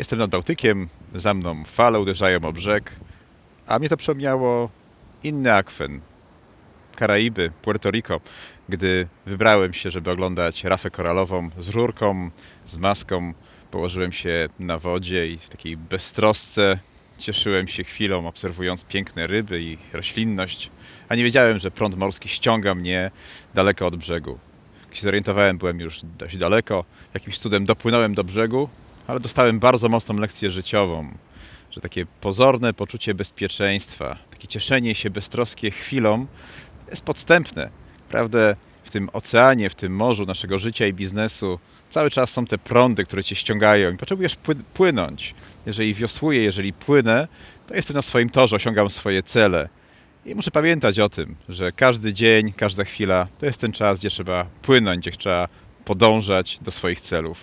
Jestem nad Bałtykiem, za mną fale uderzają o brzeg, a mnie to przypomniało inny akwen. Karaiby, Puerto Rico, gdy wybrałem się, żeby oglądać rafę koralową z rurką, z maską, położyłem się na wodzie i w takiej beztrosce cieszyłem się chwilą, obserwując piękne ryby i roślinność, a nie wiedziałem, że prąd morski ściąga mnie daleko od brzegu. Jak się zorientowałem, byłem już dość daleko, jakimś cudem dopłynąłem do brzegu, ale dostałem bardzo mocną lekcję życiową, że takie pozorne poczucie bezpieczeństwa, takie cieszenie się beztroskie chwilą jest podstępne. Prawdę w tym oceanie, w tym morzu naszego życia i biznesu cały czas są te prądy, które cię ściągają i potrzebujesz pły- płynąć. Jeżeli wiosłuję, jeżeli płynę, to jestem na swoim torze, osiągam swoje cele. I muszę pamiętać o tym, że każdy dzień, każda chwila to jest ten czas, gdzie trzeba płynąć, gdzie trzeba podążać do swoich celów.